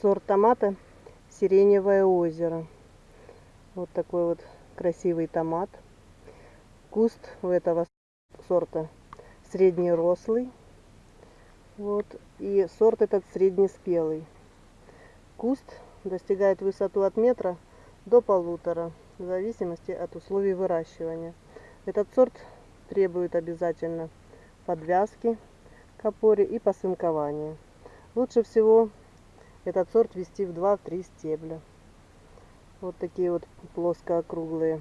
сорт томата Сиреневое озеро. Вот такой вот красивый томат. Куст у этого сорта среднерослый. Вот. И сорт этот среднеспелый. Куст достигает высоту от метра до полутора, в зависимости от условий выращивания. Этот сорт требует обязательно подвязки к опоре и посынкования. Лучше всего этот сорт вести в 2-3 стебля. Вот такие вот плоско-округлые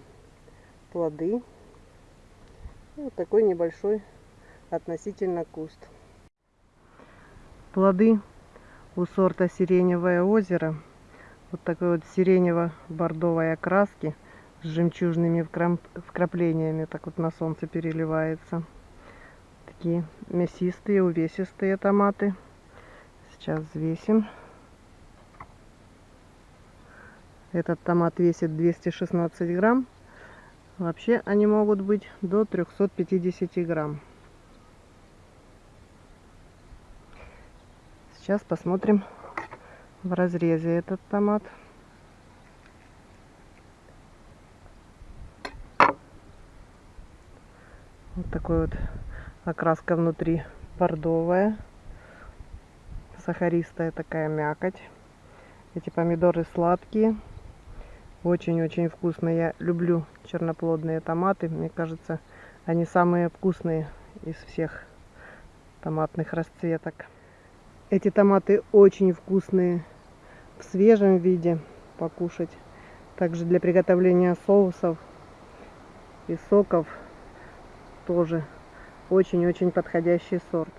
плоды. И вот такой небольшой относительно куст. Плоды у сорта Сиреневое озеро. Вот такой вот сиренево-бордовой окраски с жемчужными вкраплениями. Так вот на солнце переливается. Такие мясистые, увесистые томаты. Сейчас взвесим. Этот томат весит 216 грамм. Вообще они могут быть до 350 грамм. Сейчас посмотрим в разрезе этот томат. Вот такой вот окраска внутри бордовая. Сахаристая такая мякоть. Эти помидоры сладкие. Очень-очень вкусные. Я люблю черноплодные томаты. Мне кажется, они самые вкусные из всех томатных расцветок. Эти томаты очень вкусные в свежем виде покушать. Также для приготовления соусов и соков тоже очень-очень подходящий сорт.